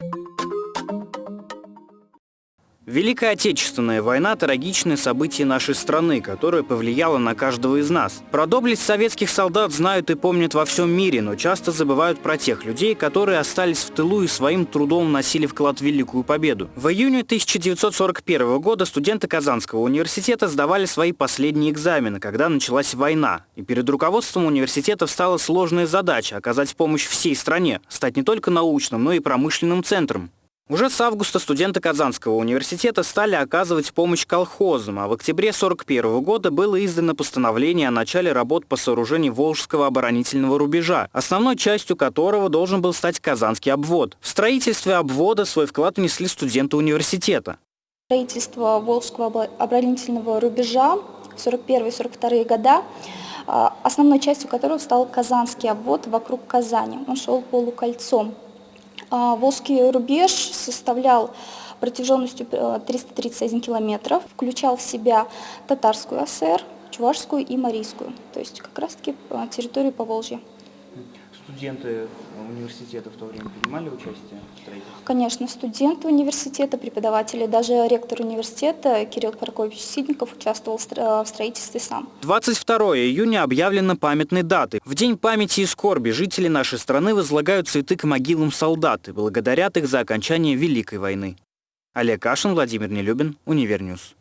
you Великая Отечественная война – трагичное событие нашей страны, которое повлияло на каждого из нас. Про доблесть советских солдат знают и помнят во всем мире, но часто забывают про тех людей, которые остались в тылу и своим трудом носили вклад в Великую Победу. В июне 1941 года студенты Казанского университета сдавали свои последние экзамены, когда началась война. И перед руководством университета встала сложная задача – оказать помощь всей стране, стать не только научным, но и промышленным центром. Уже с августа студенты Казанского университета стали оказывать помощь колхозам, а в октябре 1941 года было издано постановление о начале работ по сооружению Волжского оборонительного рубежа, основной частью которого должен был стать Казанский обвод. В строительстве обвода свой вклад внесли студенты университета. Строительство Волжского оборонительного рубежа в 1941-1942 года а, основной частью которого стал Казанский обвод вокруг Казани. Он шел полукольцом а, Волжский рубеж составлял протяженностью 331 э, километров, включал в себя татарскую ССР, чувашскую и марийскую, то есть как раз-таки э, территорию Поволжья. Студенты университета в то время принимали участие в строительстве? Конечно, студенты университета, преподаватели, даже ректор университета Кирилл Прокопьевич Сидников участвовал в строительстве сам. 22 июня объявлена памятной датой. В День памяти и скорби жители нашей страны возлагают цветы к могилам солдат и благодарят их за окончание Великой войны. Олег Кашин, Владимир Нелюбин, Универньюз.